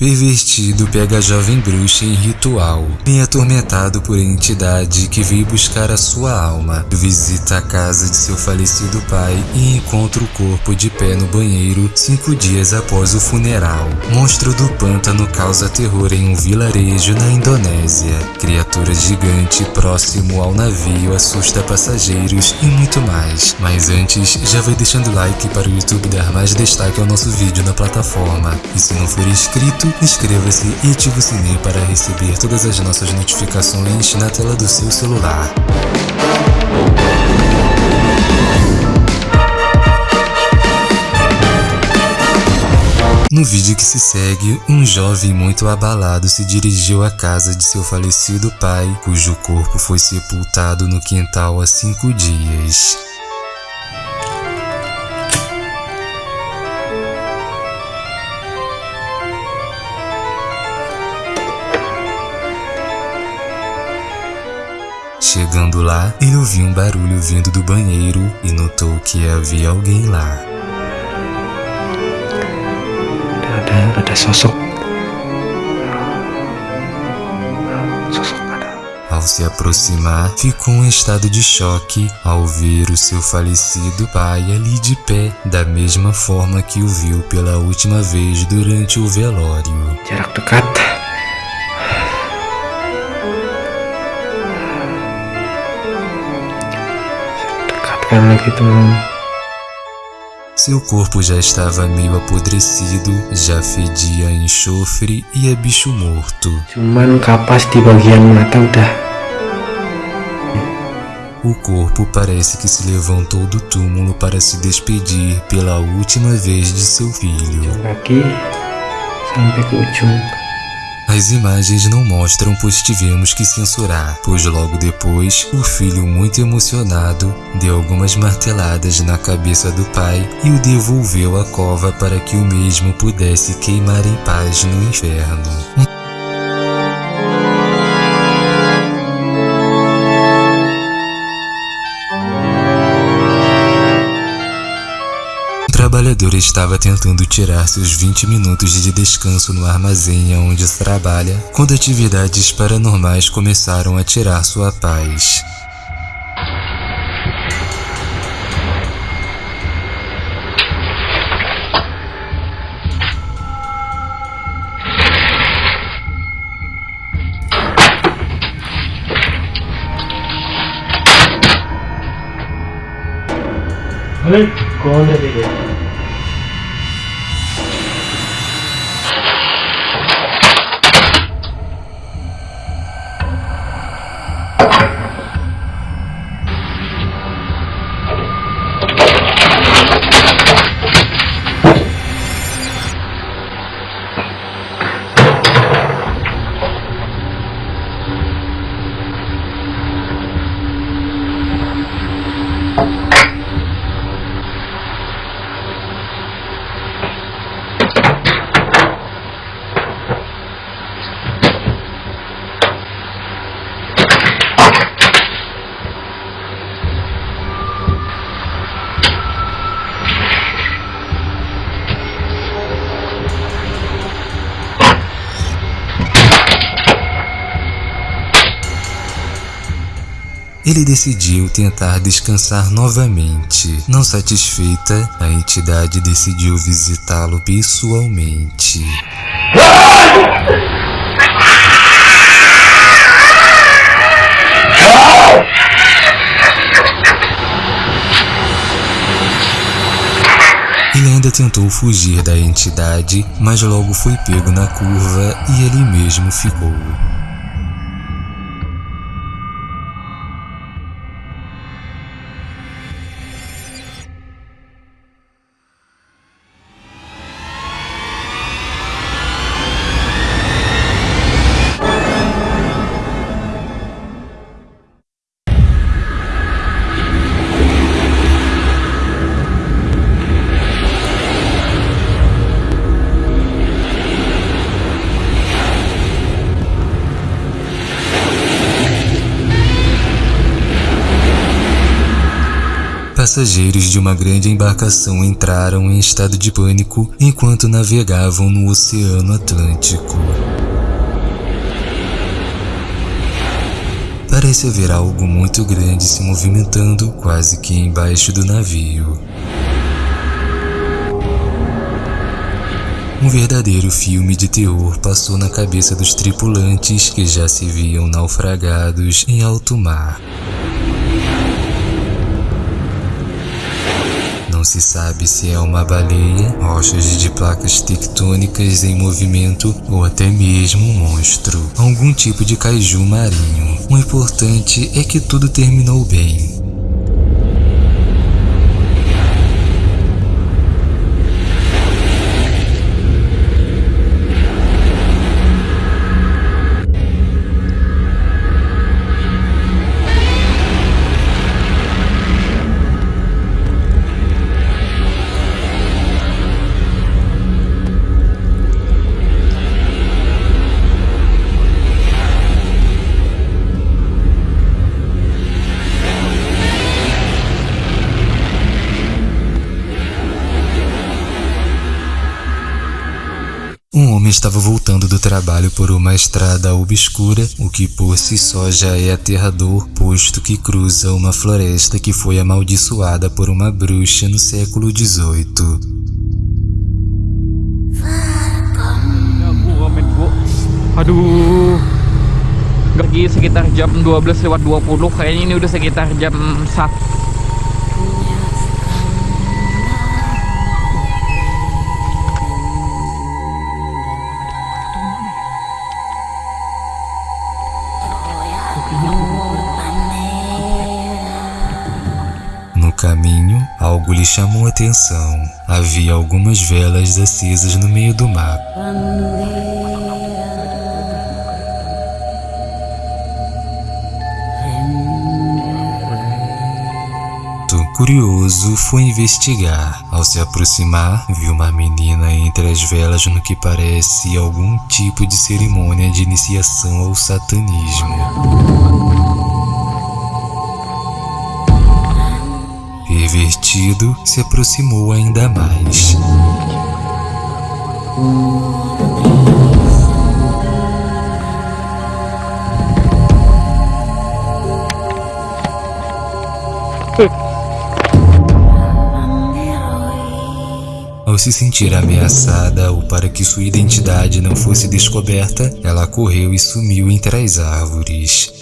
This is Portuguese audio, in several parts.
Pervertido pega a jovem bruxa em ritual, bem atormentado por entidade que veio buscar a sua alma. Visita a casa de seu falecido pai e encontra o corpo de pé no banheiro cinco dias após o funeral. Monstro do pântano causa terror em um vilarejo na Indonésia. Criatura gigante próximo ao navio assusta passageiros e muito mais. Mas antes, já vai deixando like para o YouTube dar mais destaque ao nosso vídeo na plataforma. E se não for inscrito, inscreva-se e ative o sininho para receber todas as nossas notificações na tela do seu celular. No vídeo que se segue, um jovem muito abalado se dirigiu à casa de seu falecido pai, cujo corpo foi sepultado no quintal há cinco dias. Chegando lá, ele ouviu um barulho vindo do banheiro e notou que havia alguém lá. Ao se aproximar, ficou em estado de choque ao ver o seu falecido pai ali de pé, da mesma forma que o viu pela última vez durante o velório. Lagi teman. Seu corpo já estava meio apodrecido, já fedia enxofre e a bicho morto. Cuman kapas di bagian mata udah O corpo parece que se levantou do túmulo para se despedir pela última vez de seu filho. kaki sampai ke ujung. As imagens não mostram, pois tivemos que censurar, pois logo depois, o filho, muito emocionado, deu algumas marteladas na cabeça do pai e o devolveu à cova para que o mesmo pudesse queimar em paz no inferno. Trabalhador estava tentando tirar seus 20 minutos de descanso no armazém onde trabalha, quando atividades paranormais começaram a tirar sua paz. Hei, kau ada Ele decidiu tentar descansar novamente. Não satisfeita, a entidade decidiu visitá-lo pessoalmente. Ele ainda tentou fugir da entidade, mas logo foi pego na curva e ele mesmo ficou. Passageiros de uma grande embarcação entraram em estado de pânico enquanto navegavam no Oceano Atlântico. Parece haver algo muito grande se movimentando quase que embaixo do navio. Um verdadeiro filme de terror passou na cabeça dos tripulantes que já se viam naufragados em alto mar. Não se sabe se é uma baleia, rochas de placas tectônicas em movimento ou até mesmo um monstro, algum tipo de caju marinho. O importante é que tudo terminou bem. Um homem estava voltando do trabalho por uma estrada obscura, o que por si só já é aterrador, posto que cruza uma floresta que foi amaldiçoada por uma bruxa no século XVIII. Aduh. Lagi sekitar jam 12 lewat 20 Kayaknya ini udah sekitar jam 1 caminho, algo lhe chamou a atenção. Havia algumas velas acesas no meio do mar. Curioso, foi investigar. Ao se aproximar, viu uma menina entre as velas no que parece algum tipo de cerimônia de iniciação ao satanismo. Pervertido, se aproximou ainda mais. Ao se sentir ameaçada ou para que sua identidade não fosse descoberta, ela correu e sumiu entre as árvores.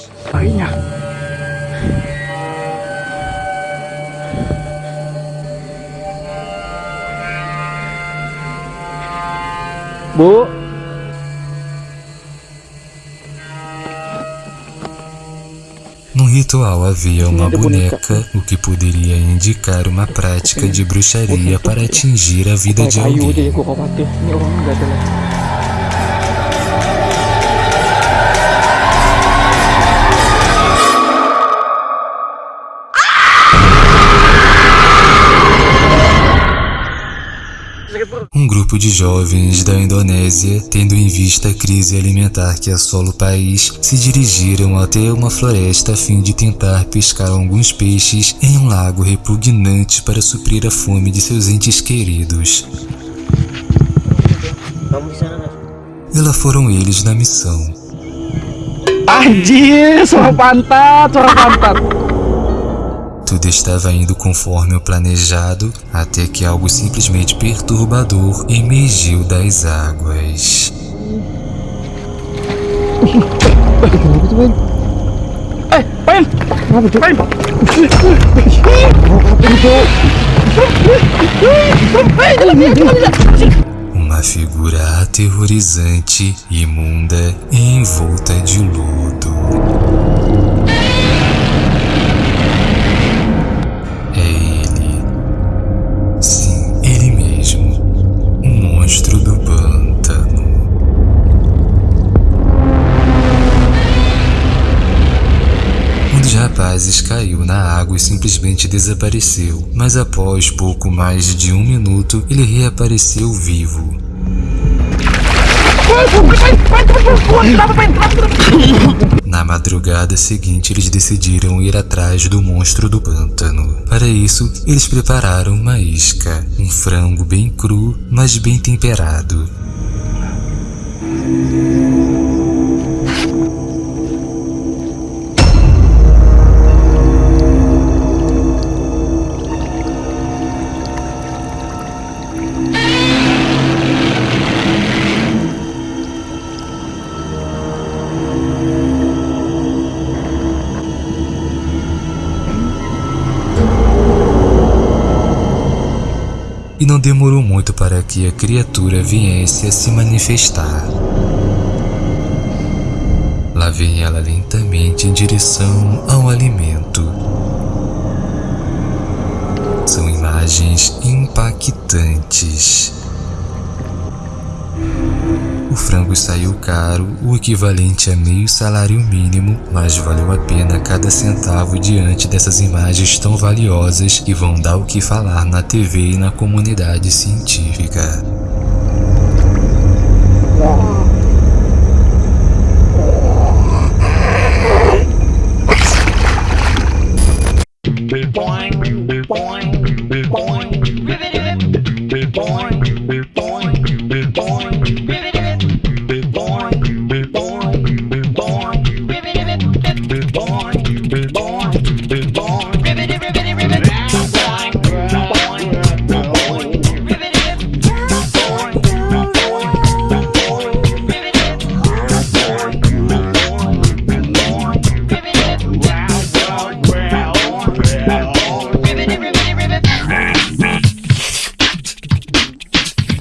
Bu No ritual havia uma boneca, o que poderia indicar uma prática de bruxaria para atingir a vida de alguém. Um grupo de jovens da Indonésia, tendo em vista a crise alimentar que assola o país, se dirigiram até uma floresta a fim de tentar pescar alguns peixes em um lago repugnante para suprir a fome de seus entes queridos. E lá foram eles na missão. Anjir Suara pantat Suara pantat Tudo estava indo conforme o planejado, até que algo simplesmente perturbador emergiu das águas. Uma figura aterrorizante, imunda e envolta de lodo. Caiu na água e simplesmente desapareceu, mas após pouco mais de um minuto, ele reapareceu vivo. Na madrugada seguinte, eles decidiram ir atrás do monstro do pântano. Para isso, eles prepararam uma isca, um frango bem cru, mas bem temperado. E não demorou muito para que a criatura viesse a se manifestar. Lá vem ela lentamente em direção ao alimento. São imagens impactantes. Frango saiu caro, o equivalente a meio salário mínimo, mas valeu a pena cada centavo diante dessas imagens tão valiosas que vão dar o que falar na TV e na comunidade científica.